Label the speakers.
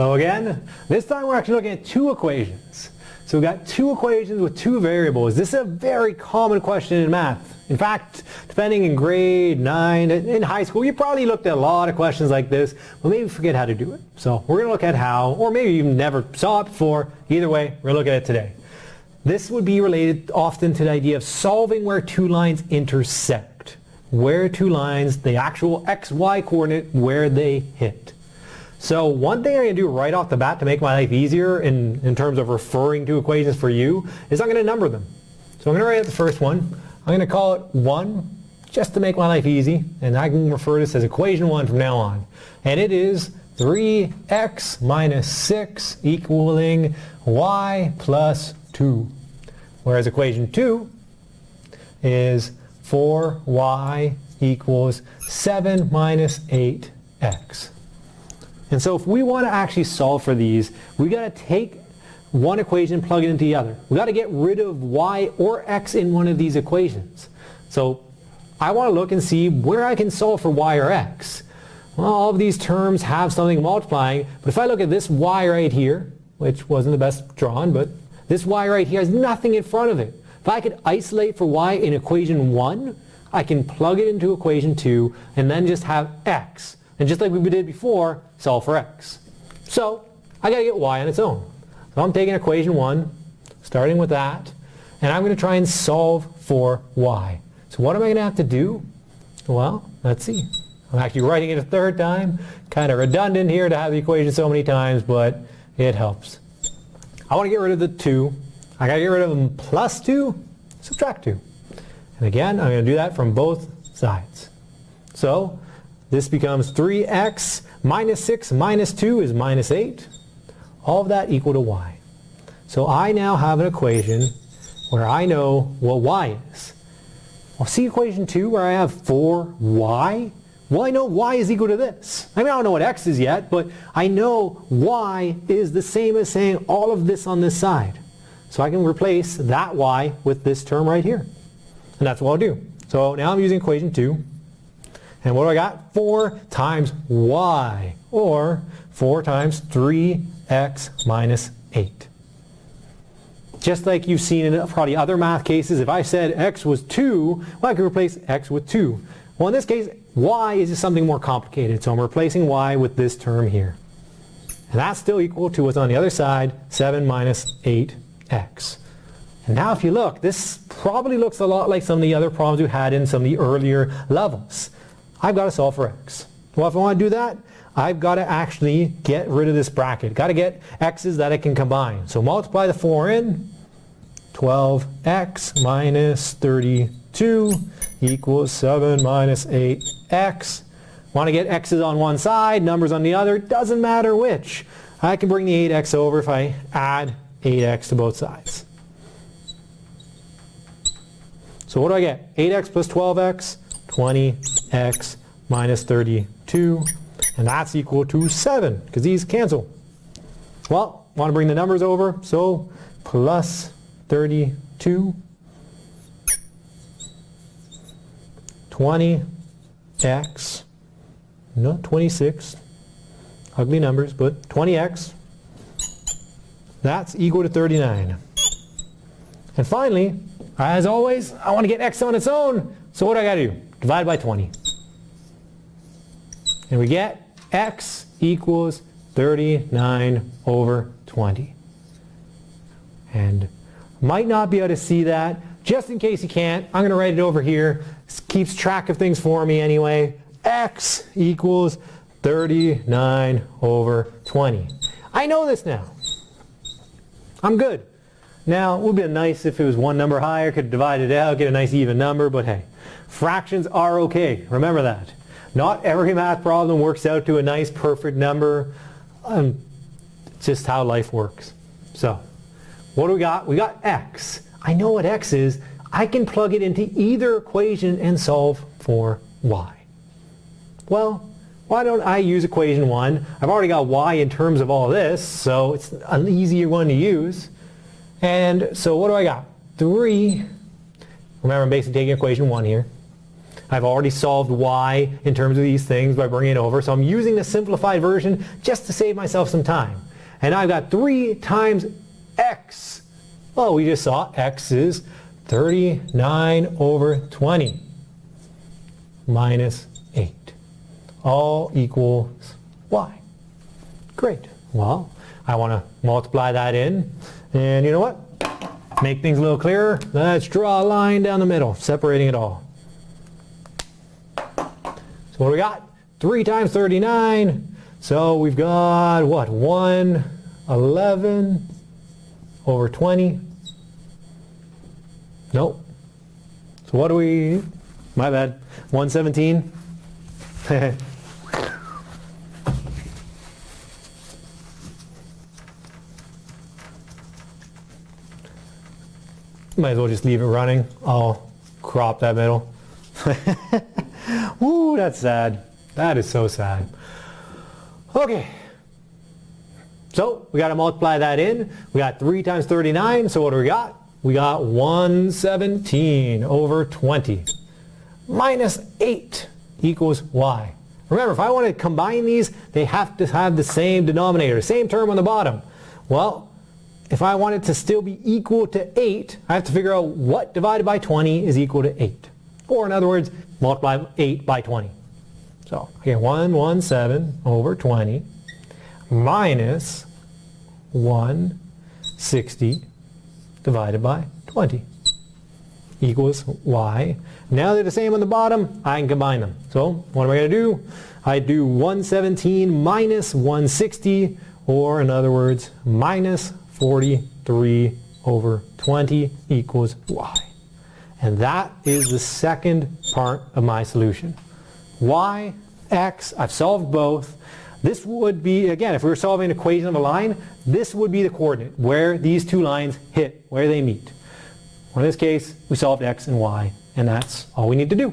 Speaker 1: Hello again. This time we're actually looking at two equations. So we've got two equations with two variables. This is a very common question in math. In fact, depending in grade 9, in high school, you probably looked at a lot of questions like this, but maybe forget how to do it. So we're going to look at how, or maybe you never saw it before. Either way, we're going to look at it today. This would be related often to the idea of solving where two lines intersect. Where two lines, the actual xy coordinate, where they hit. So one thing I'm going to do right off the bat to make my life easier in, in terms of referring to equations for you is I'm going to number them. So I'm going to write out the first one. I'm going to call it 1 just to make my life easy and I can refer to this as equation 1 from now on. And it is 3x minus 6 equaling y plus 2. Whereas equation 2 is 4y equals 7 minus 8x. And so if we want to actually solve for these, we got to take one equation and plug it into the other. we got to get rid of y or x in one of these equations. So I want to look and see where I can solve for y or x. Well, all of these terms have something multiplying, but if I look at this y right here, which wasn't the best drawn, but this y right here has nothing in front of it. If I could isolate for y in equation 1, I can plug it into equation 2 and then just have x. And just like we did before, solve for x. So I got to get y on its own. So I'm taking equation 1, starting with that, and I'm going to try and solve for y. So what am I going to have to do? Well, let's see. I'm actually writing it a third time. Kind of redundant here to have the equation so many times, but it helps. I want to get rid of the 2. I got to get rid of them plus 2, subtract 2. And again, I'm going to do that from both sides. So this becomes 3x minus 6 minus 2 is minus 8 all of that equal to y. So I now have an equation where I know what y is. Well, see equation 2 where I have 4y? Well, I know y is equal to this. I mean, I don't know what x is yet, but I know y is the same as saying all of this on this side. So I can replace that y with this term right here. And that's what I'll do. So now I'm using equation 2. And what do I got? 4 times y, or 4 times 3 x minus 8. Just like you've seen in probably other math cases, if I said x was 2, well I could replace x with 2. Well in this case, y is just something more complicated, so I'm replacing y with this term here. And that's still equal to what's on the other side, 7 minus 8x. And now if you look, this probably looks a lot like some of the other problems we had in some of the earlier levels. I've got to solve for x. Well, if I want to do that, I've got to actually get rid of this bracket. Got to get x's that I can combine. So multiply the 4 in. 12x minus 32 equals 7 minus 8x. Want to get x's on one side, numbers on the other, doesn't matter which. I can bring the 8x over if I add 8x to both sides. So what do I get? 8x plus 12x, 20x minus 32 and that's equal to 7 because these cancel. Well, want to bring the numbers over, so plus 32, 20x, no, 26, ugly numbers, but 20x, that's equal to 39. And finally, as always, I want to get x on its own, so what do I got to do? Divide by 20. And we get x equals 39 over 20. And might not be able to see that. Just in case you can't, I'm going to write it over here. This keeps track of things for me anyway. x equals 39 over 20. I know this now. I'm good. Now, it would be nice if it was one number higher, could divide it out, get a nice even number, but hey, fractions are okay. Remember that. Not every math problem works out to a nice perfect number. Um, it's just how life works. So, what do we got? We got x. I know what x is. I can plug it into either equation and solve for y. Well, why don't I use equation 1? I've already got y in terms of all this, so it's an easier one to use. And so what do I got? 3, remember I'm basically taking equation 1 here. I've already solved y in terms of these things by bringing it over. So I'm using the simplified version just to save myself some time. And I've got 3 times x. Well, we just saw x is 39 over 20 minus 8. All equals y. Great. Well, I want to multiply that in. And you know what? Make things a little clearer. Let's draw a line down the middle, separating it all. So what do we got? 3 times 39. So we've got, what, 111 over 20. Nope. So what do we, my bad, 117. Might as well just leave it running. I'll crop that middle. Ooh, that's sad. That is so sad. Okay. So we got to multiply that in. We got 3 times 39. So what do we got? We got 117 over 20 minus 8 equals y. Remember, if I want to combine these, they have to have the same denominator, same term on the bottom. Well, if I want it to still be equal to 8, I have to figure out what divided by 20 is equal to 8. Or in other words, multiply 8 by 20. So again, 117 over 20 minus 160 divided by 20 equals y. Now they're the same on the bottom, I can combine them. So what am I going to do? I do 117 minus 160, or in other words, minus 43 over 20 equals y. And that is the second part of my solution. y, x, I've solved both. This would be, again, if we were solving an equation of a line, this would be the coordinate, where these two lines hit, where they meet. in this case, we solved x and y, and that's all we need to do.